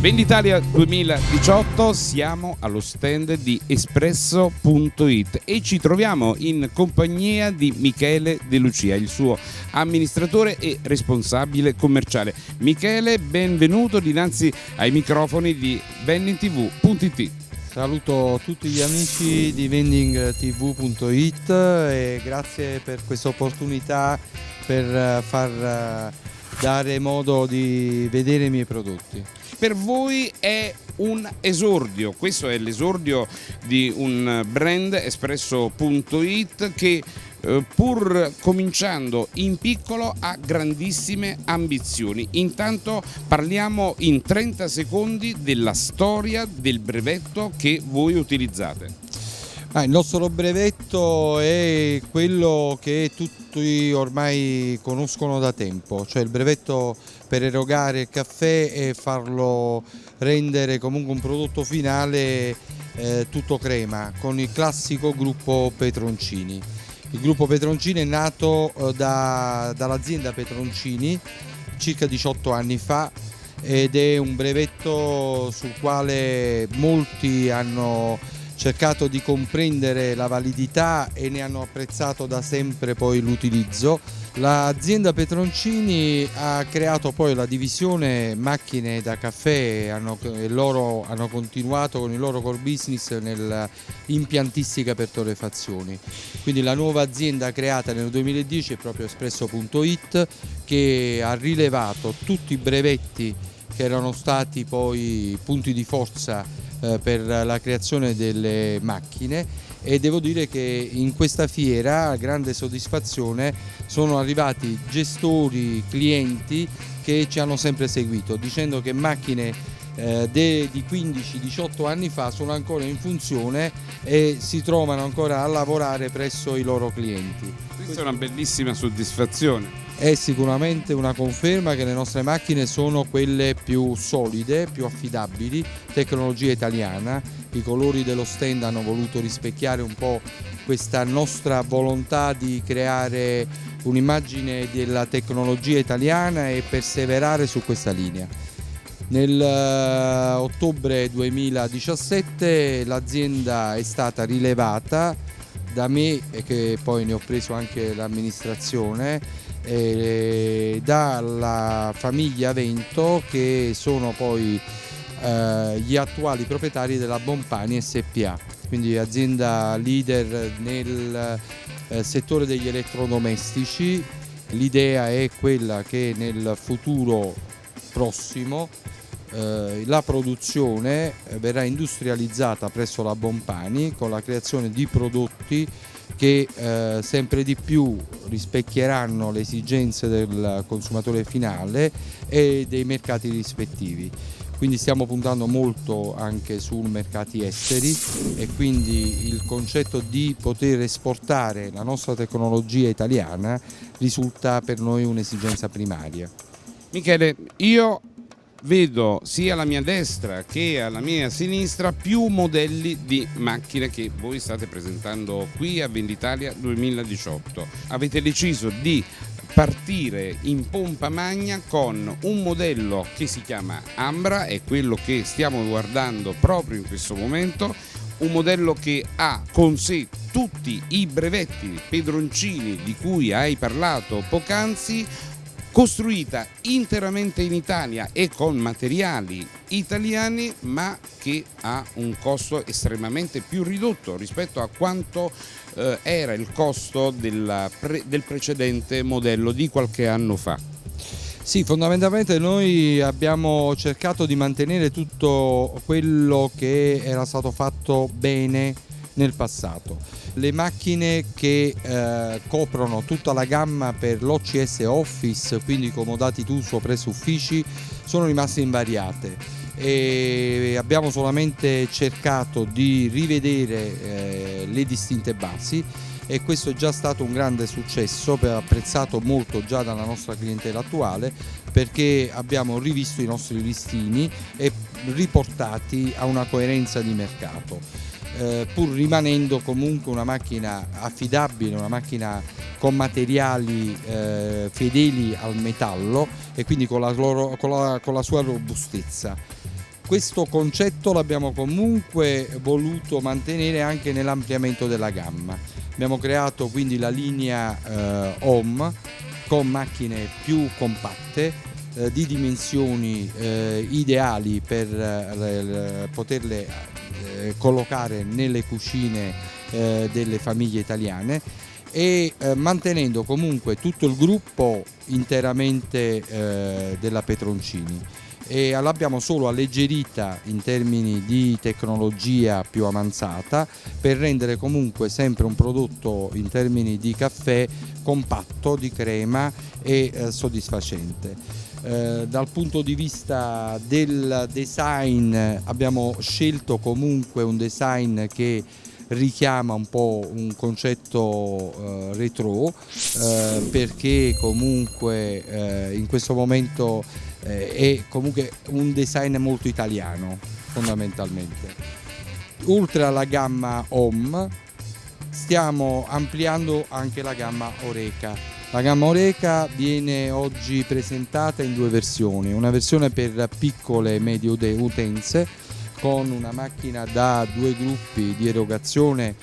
Venditalia 2018 siamo allo stand di espresso.it e ci troviamo in compagnia di Michele De Lucia, il suo amministratore e responsabile commerciale. Michele, benvenuto dinanzi ai microfoni di vendingtv.it. Saluto tutti gli amici di vendingtv.it e grazie per questa opportunità per far dare modo di vedere i miei prodotti per voi è un esordio, questo è l'esordio di un brand espresso.it che eh, pur cominciando in piccolo ha grandissime ambizioni. Intanto parliamo in 30 secondi della storia del brevetto che voi utilizzate. Ah, il nostro brevetto è quello che tutti ormai conoscono da tempo, cioè il brevetto per erogare il caffè e farlo rendere comunque un prodotto finale eh, tutto crema con il classico gruppo Petroncini. Il gruppo Petroncini è nato eh, da, dall'azienda Petroncini circa 18 anni fa ed è un brevetto sul quale molti hanno cercato di comprendere la validità e ne hanno apprezzato da sempre poi l'utilizzo. L'azienda Petroncini ha creato poi la divisione macchine da caffè hanno, e loro hanno continuato con il loro core business nell'impiantistica per torrefazioni. Quindi la nuova azienda creata nel 2010 è proprio Espresso.it che ha rilevato tutti i brevetti che erano stati poi punti di forza per la creazione delle macchine e devo dire che in questa fiera, a grande soddisfazione, sono arrivati gestori, clienti che ci hanno sempre seguito dicendo che macchine eh, di 15-18 anni fa sono ancora in funzione e si trovano ancora a lavorare presso i loro clienti. Questa è una bellissima soddisfazione è sicuramente una conferma che le nostre macchine sono quelle più solide, più affidabili, tecnologia italiana, i colori dello stand hanno voluto rispecchiare un po' questa nostra volontà di creare un'immagine della tecnologia italiana e perseverare su questa linea. Nel uh, ottobre 2017 l'azienda è stata rilevata da me e che poi ne ho preso anche l'amministrazione eh, dalla famiglia Vento che sono poi eh, gli attuali proprietari della Bompani SPA, quindi azienda leader nel eh, settore degli elettrodomestici. L'idea è quella che nel futuro prossimo eh, la produzione verrà industrializzata presso la Bompani con la creazione di prodotti che eh, sempre di più rispecchieranno le esigenze del consumatore finale e dei mercati rispettivi. Quindi stiamo puntando molto anche su mercati esteri e quindi il concetto di poter esportare la nostra tecnologia italiana risulta per noi un'esigenza primaria. Michele, io vedo sia alla mia destra che alla mia sinistra più modelli di macchine che voi state presentando qui a Venditalia 2018. Avete deciso di partire in pompa magna con un modello che si chiama Ambra, è quello che stiamo guardando proprio in questo momento, un modello che ha con sé tutti i brevetti pedroncini di cui hai parlato poc'anzi, costruita interamente in Italia e con materiali italiani ma che ha un costo estremamente più ridotto rispetto a quanto eh, era il costo pre del precedente modello di qualche anno fa. Sì, fondamentalmente noi abbiamo cercato di mantenere tutto quello che era stato fatto bene nel passato. Le macchine che eh, coprono tutta la gamma per l'OCS Office, quindi comodati d'uso presso uffici, sono rimaste invariate e abbiamo solamente cercato di rivedere eh, le distinte basi e questo è già stato un grande successo, apprezzato molto già dalla nostra clientela attuale perché abbiamo rivisto i nostri listini e riportati a una coerenza di mercato eh, pur rimanendo comunque una macchina affidabile, una macchina con materiali eh, fedeli al metallo e quindi con la, loro, con la, con la sua robustezza. questo concetto l'abbiamo comunque voluto mantenere anche nell'ampliamento della gamma. Abbiamo creato quindi la linea eh, Home con macchine più compatte eh, di dimensioni eh, ideali per eh, poterle eh, collocare nelle cucine eh, delle famiglie italiane e mantenendo comunque tutto il gruppo interamente della Petroncini e l'abbiamo solo alleggerita in termini di tecnologia più avanzata per rendere comunque sempre un prodotto in termini di caffè compatto, di crema e eh, soddisfacente. Eh, dal punto di vista del design abbiamo scelto comunque un design che richiama un po' un concetto eh, retro eh, perché comunque eh, in questo momento eh, è comunque un design molto italiano fondamentalmente. Oltre alla gamma Home stiamo ampliando anche la gamma Oreca. La gamma Oreca viene oggi presentata in due versioni, una versione per piccole e medie utenze con una macchina da due gruppi di erogazione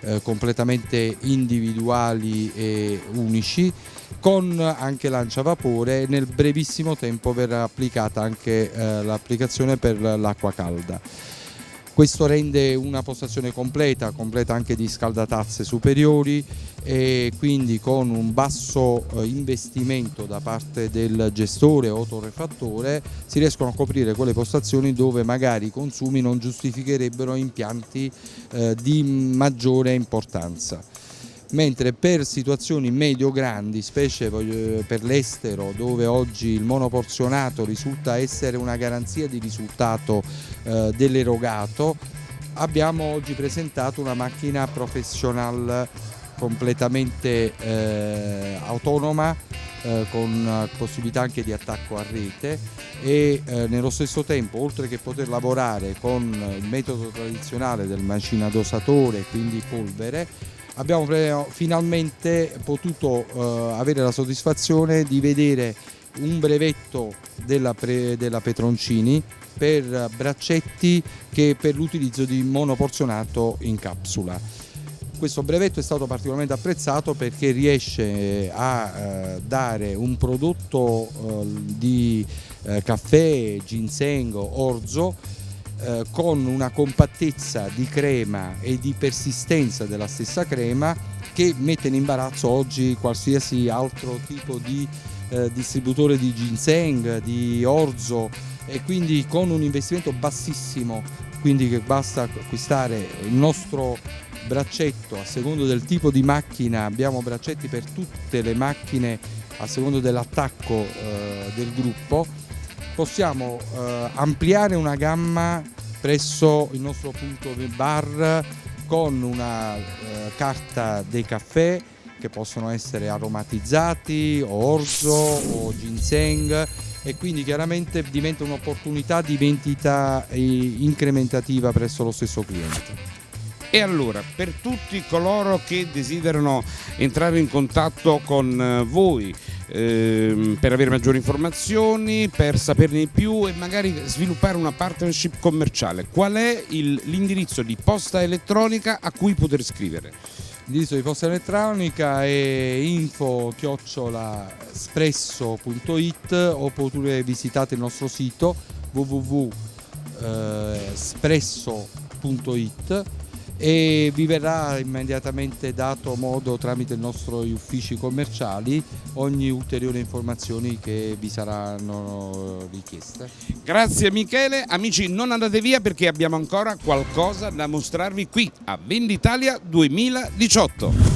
eh, completamente individuali e unici con anche lanciavapore nel brevissimo tempo verrà applicata anche eh, l'applicazione per l'acqua calda. Questo rende una postazione completa, completa anche di scaldatazze superiori e quindi con un basso eh, investimento da parte del gestore o torrefattore si riescono a coprire quelle postazioni dove magari i consumi non giustificherebbero impianti eh, di maggiore importanza mentre per situazioni medio-grandi, specie per l'estero dove oggi il monoporzionato risulta essere una garanzia di risultato eh, dell'erogato, abbiamo oggi presentato una macchina professional completamente eh, autonoma eh, con possibilità anche di attacco a rete e eh, nello stesso tempo oltre che poter lavorare con il metodo tradizionale del macina dosatore quindi polvere abbiamo finalmente potuto eh, avere la soddisfazione di vedere un brevetto della, della Petroncini per braccetti che per l'utilizzo di monoporzionato in capsula. Questo brevetto è stato particolarmente apprezzato perché riesce a eh, dare un prodotto eh, di eh, caffè, ginseng, orzo eh, con una compattezza di crema e di persistenza della stessa crema che mette in imbarazzo oggi qualsiasi altro tipo di eh, distributore di ginseng, di orzo e quindi con un investimento bassissimo, quindi che basta acquistare il nostro braccetto a secondo del tipo di macchina, abbiamo braccetti per tutte le macchine a secondo dell'attacco eh, del gruppo possiamo eh, ampliare una gamma presso il nostro punto bar con una eh, carta dei caffè che possono essere aromatizzati o orzo o ginseng e quindi chiaramente diventa un'opportunità di vendita eh, incrementativa presso lo stesso cliente. E allora, per tutti coloro che desiderano entrare in contatto con eh, voi, ehm, per avere maggiori informazioni, per saperne di più e magari sviluppare una partnership commerciale, qual è l'indirizzo di posta elettronica a cui poter scrivere? L'indirizzo di posta elettronica è info-espresso.it oppure visitate il nostro sito www.espresso.it e vi verrà immediatamente dato modo tramite i nostri uffici commerciali ogni ulteriore informazione che vi saranno richieste. Grazie Michele, amici non andate via perché abbiamo ancora qualcosa da mostrarvi qui a Venditalia 2018.